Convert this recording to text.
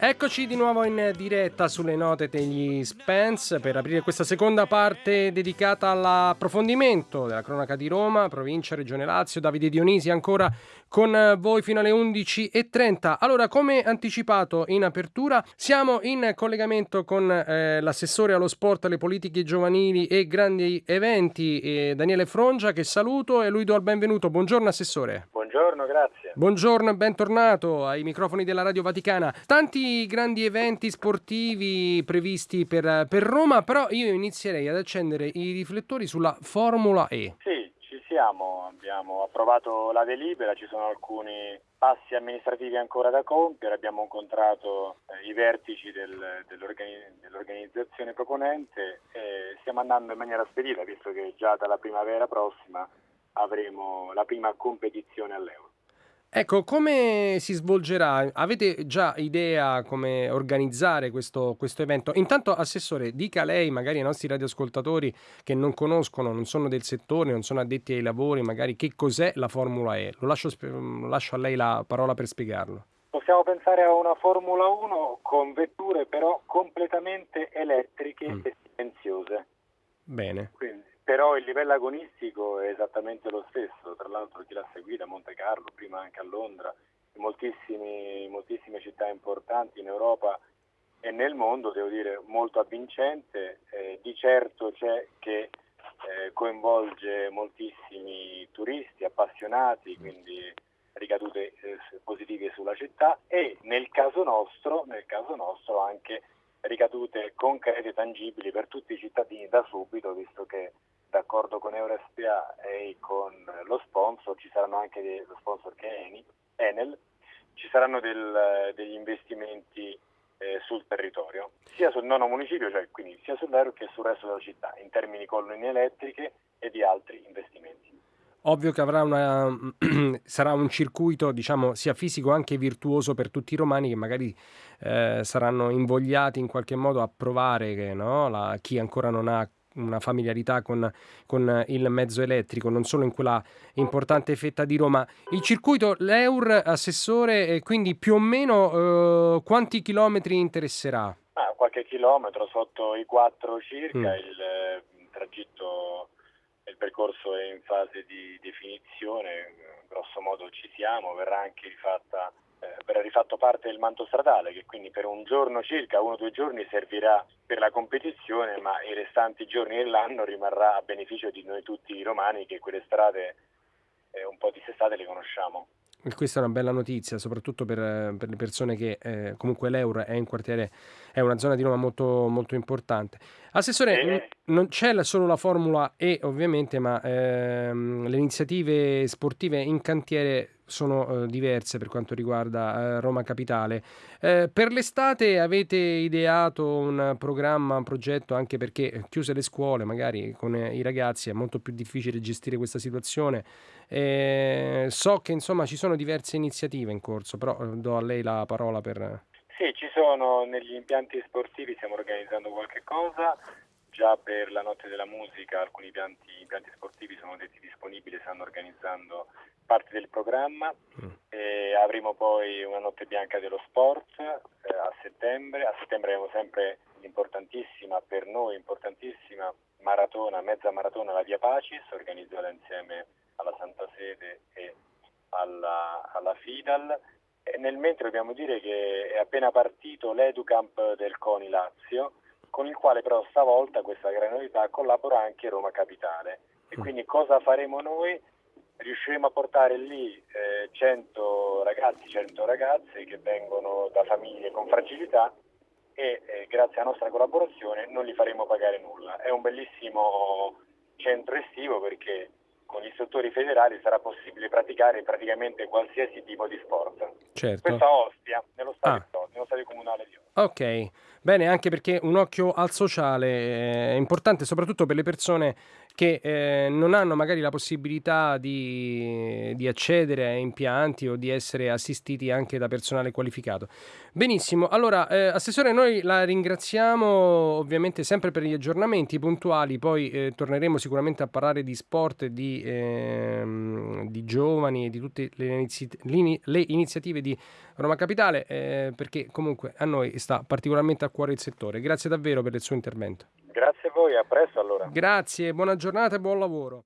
Eccoci di nuovo in diretta sulle note degli Spence per aprire questa seconda parte dedicata all'approfondimento della cronaca di Roma, provincia, regione Lazio. Davide Dionisi ancora con voi fino alle 11.30. Allora, come anticipato in apertura, siamo in collegamento con eh, l'assessore allo sport, alle politiche giovanili e grandi eventi, eh, Daniele Frongia, che saluto e lui do il benvenuto. Buongiorno Assessore. Buongiorno, grazie. Buongiorno e bentornato ai microfoni della Radio Vaticana. Tanti grandi eventi sportivi previsti per, per Roma, però io inizierei ad accendere i riflettori sulla Formula E. Sì, ci siamo, abbiamo approvato la delibera, ci sono alcuni passi amministrativi ancora da compiere, abbiamo incontrato eh, i vertici del, dell'organi- dell'organizzazione proponente e stiamo andando in maniera spedita, visto che già dalla primavera prossima avremo la prima competizione all'Euro. Ecco, come si svolgerà? Avete già idea come organizzare questo, questo, evento? Intanto, Assessore, dica lei, magari ai nostri radioascoltatori che non conoscono, non sono del settore, non sono addetti ai lavori, magari che cos'è la Formula E. Lo lascio, lo lascio a lei la parola per spiegarlo. Possiamo pensare a una Formula 1 con vetture però completamente elettriche mm. e silenziose. Bene. Quindi però il livello agonistico è esattamente lo stesso, tra l'altro chi l'ha seguita a Monte Carlo, prima anche a Londra, in moltissime città importanti in Europa e nel mondo, devo dire, molto avvincente, eh, di certo c'è che eh, coinvolge moltissimi turisti appassionati, quindi ricadute eh, positive sulla città e nel caso nostro, nel caso nostro anche ricadute concrete e tangibili per tutti i cittadini da subito, visto che d'accordo con EuroSPA e con lo sponsor, ci saranno anche lo sponsor che è Enel, ci saranno del, degli investimenti eh, sul territorio, sia sul nono municipio, cioè quindi sia sull'aereo che sul resto della città, in termini di colonne elettriche e di altri investimenti. Ovvio che una, sarà un circuito diciamo, sia fisico che virtuoso per tutti i romani che magari eh, saranno invogliati in qualche modo a provare che no, la, chi ancora non ha una familiarità con, con, il mezzo elettrico, non solo in quella importante fetta di Roma. Il circuito, l'EUR, assessore, quindi più o meno eh, quanti chilometri interesserà? Ah, qualche chilometro, sotto i 4 circa, mm. il, il eh, tragitto, il percorso è in fase di definizione, grosso modo ci siamo, verrà anche rifatta eh, verrà rifatto parte del manto stradale che quindi per un giorno circa, uno o due giorni servirà per la competizione ma i restanti giorni dell'anno rimarrà a beneficio di noi tutti i romani che quelle strade eh, un po' dissestate le conosciamo. Questa è una bella notizia, soprattutto per, per le persone che eh, comunque l'Euro è in quartiere, è una zona di Roma molto, molto importante. Assessore, eh. Non c'è solo la Formula E ovviamente, ma ehm, le iniziative sportive in cantiere sono eh, diverse per quanto riguarda eh, Roma Capitale. Eh, per l'estate avete ideato un programma, un progetto, anche perché chiuse le scuole, magari con eh, i ragazzi è molto più difficile gestire questa situazione. Eh, so che insomma ci sono diverse iniziative in corso, però eh, do a lei la parola per... Sì, ci sono negli impianti sportivi, stiamo organizzando qualche cosa, già per la notte della musica alcuni impianti, impianti sportivi sono detti disponibili, stanno organizzando parte del programma. Mm. avremo poi una notte bianca dello sport eh, a settembre. A settembre avremo sempre l'importantissima, per noi importantissima, maratona, mezza maratona la Via Pacis, organizzata insieme alla Santa Sede e alla, alla FIDAL. E nel mentre dobbiamo dire che è appena partito l'Educamp del CONI Lazio, con il quale però stavolta questa gran novità collabora anche Roma Capitale. E mm. quindi cosa faremo noi? riusciremo a portare lì eh, 100 ragazzi, 100 ragazze che vengono da famiglie con fragilità e eh, grazie alla nostra collaborazione non li faremo pagare nulla. È un bellissimo centro estivo perché con gli istruttori federali sarà possibile praticare praticamente qualsiasi tipo di sport. Certo. Questa Ostia, nello stadio, ah. nello stadio comunale di Ostia. Ok, bene, anche perché un occhio al sociale è importante soprattutto per le persone che eh, non hanno magari la possibilità di, di, accedere a impianti o di essere assistiti anche da personale qualificato. Benissimo, allora eh, Assessore noi la ringraziamo ovviamente sempre per gli aggiornamenti puntuali, poi eh, torneremo sicuramente a parlare di sport, di, ehm, di giovani e di tutte le, inizi- le, iniziative di Roma Capitale eh, perché comunque a noi sta particolarmente a cuore il settore. Grazie davvero per il suo intervento. Grazie voi, a presto allora. Grazie, buona giornata e buon lavoro.